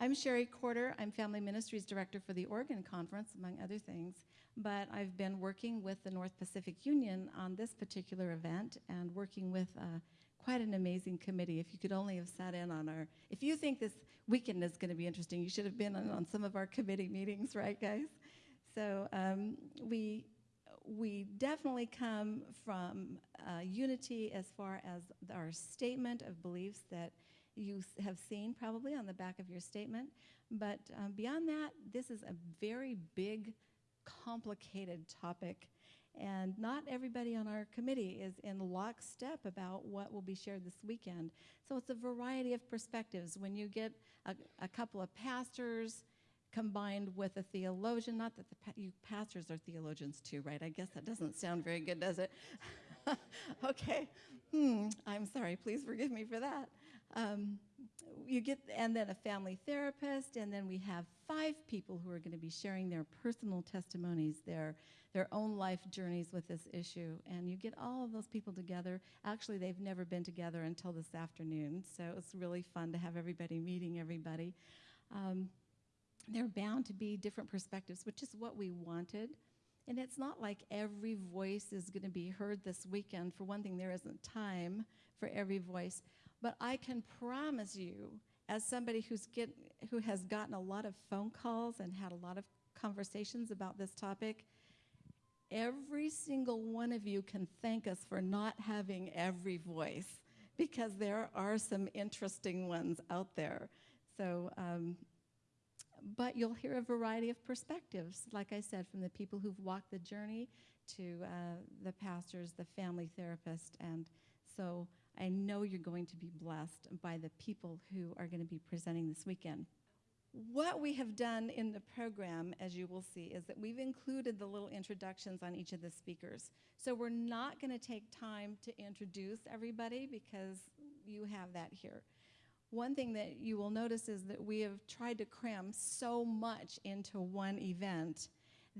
I'm Sherry Corder. I'm Family Ministries Director for the Oregon Conference, among other things. But I've been working with the North Pacific Union on this particular event and working with uh, quite an amazing committee. If you could only have sat in on our, if you think this weekend is going to be interesting, you should have been on, on some of our committee meetings, right, guys? So um, we we definitely come from uh, unity as far as our statement of beliefs that you have seen probably on the back of your statement. But um, beyond that, this is a very big, complicated topic. And not everybody on our committee is in lockstep about what will be shared this weekend. So it's a variety of perspectives. When you get a, a couple of pastors, combined with a theologian. Not that the you pastors are theologians too, right? I guess that doesn't sound very good, does it? okay. Hmm. I'm sorry. Please forgive me for that. Um, you get, and then a family therapist, and then we have five people who are going to be sharing their personal testimonies, their their own life journeys with this issue. And you get all of those people together. Actually, they've never been together until this afternoon, so it's really fun to have everybody meeting everybody. Um, there are bound to be different perspectives, which is what we wanted. And it's not like every voice is going to be heard this weekend. For one thing, there isn't time for every voice. But I can promise you, as somebody who's get, who has gotten a lot of phone calls and had a lot of conversations about this topic, every single one of you can thank us for not having every voice because there are some interesting ones out there. So um, but you'll hear a variety of perspectives, like I said, from the people who've walked the journey to uh, the pastors, the family therapist, and so I know you're going to be blessed by the people who are going to be presenting this weekend. What we have done in the program, as you will see, is that we've included the little introductions on each of the speakers. So we're not going to take time to introduce everybody because you have that here. One thing that you will notice is that we have tried to cram so much into one event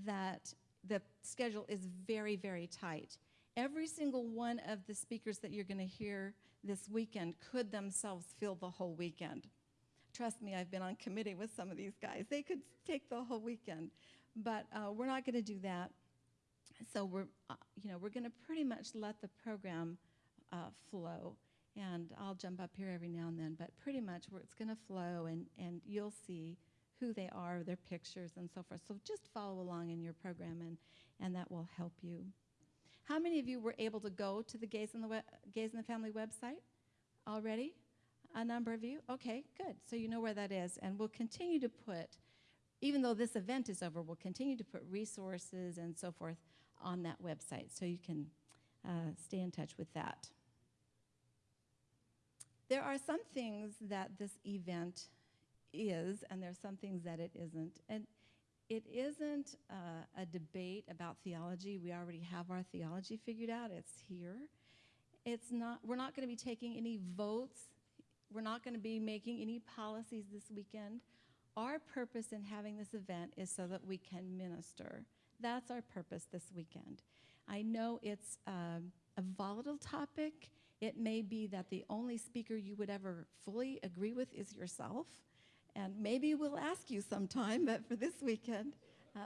that the schedule is very, very tight. Every single one of the speakers that you're going to hear this weekend could themselves fill the whole weekend. Trust me, I've been on committee with some of these guys. They could take the whole weekend, but uh, we're not going to do that. So we're, uh, you know, we're going to pretty much let the program uh, flow and I'll jump up here every now and then, but pretty much where it's going to flow and, and you'll see who they are, their pictures, and so forth. So just follow along in your program, and, and that will help you. How many of you were able to go to the Gays in the, Gays in the Family website already? A number of you? Okay, good. So you know where that is. And we'll continue to put, even though this event is over, we'll continue to put resources and so forth on that website so you can uh, stay in touch with that. There are some things that this event is, and there are some things that it isn't. And it isn't uh, a debate about theology. We already have our theology figured out. It's here. It's not, we're not going to be taking any votes. We're not going to be making any policies this weekend. Our purpose in having this event is so that we can minister. That's our purpose this weekend. I know it's um, a volatile topic. It may be that the only speaker you would ever fully agree with is yourself. And maybe we'll ask you sometime, but for this weekend. Uh,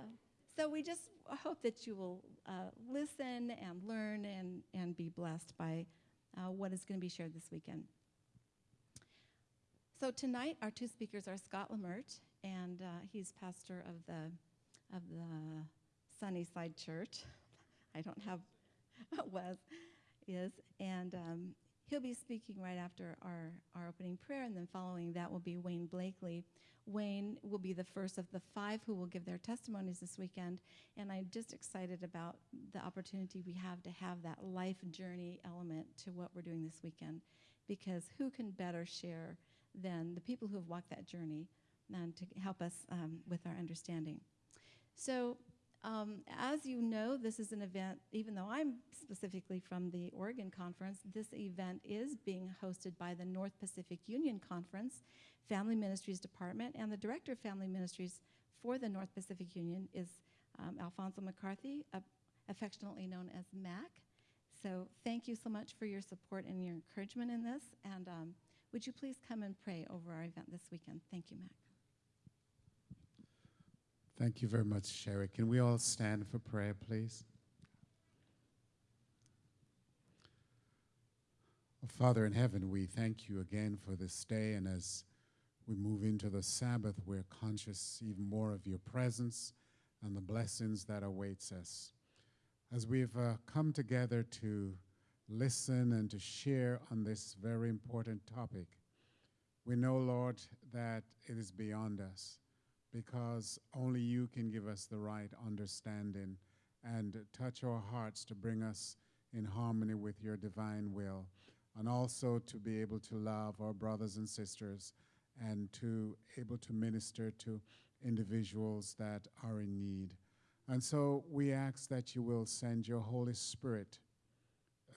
so we just hope that you will uh, listen and learn and, and be blessed by uh, what is going to be shared this weekend. So tonight, our two speakers are Scott Lamert, and uh, he's pastor of the, of the Sunnyside Church. I don't have was, is, and um, he'll be speaking right after our, our opening prayer, and then following that will be Wayne Blakely. Wayne will be the first of the five who will give their testimonies this weekend, and I'm just excited about the opportunity we have to have that life journey element to what we're doing this weekend, because who can better share than the people who have walked that journey and to help us um, with our understanding. So um, as you know, this is an event, even though I'm specifically from the Oregon Conference, this event is being hosted by the North Pacific Union Conference Family Ministries Department, and the Director of Family Ministries for the North Pacific Union is um, Alfonso McCarthy, uh, affectionately known as Mac. So thank you so much for your support and your encouragement in this, and um, would you please come and pray over our event this weekend? Thank you, Mac. Thank you very much, Sherry. Can we all stand for prayer, please? Oh, Father in heaven, we thank you again for this day, and as we move into the Sabbath, we're conscious even more of your presence and the blessings that awaits us. As we've uh, come together to listen and to share on this very important topic, we know, Lord, that it is beyond us because only you can give us the right understanding and touch our hearts to bring us in harmony with your divine will, and also to be able to love our brothers and sisters and to able to minister to individuals that are in need. And so we ask that you will send your Holy Spirit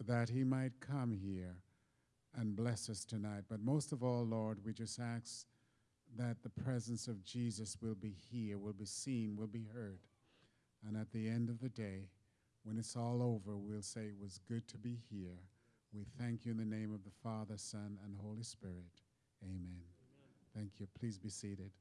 that he might come here and bless us tonight. But most of all, Lord, we just ask that the presence of Jesus will be here, will be seen, will be heard. And at the end of the day, when it's all over, we'll say it was good to be here. We thank you in the name of the Father, Son, and Holy Spirit. Amen. Amen. Thank you. Please be seated.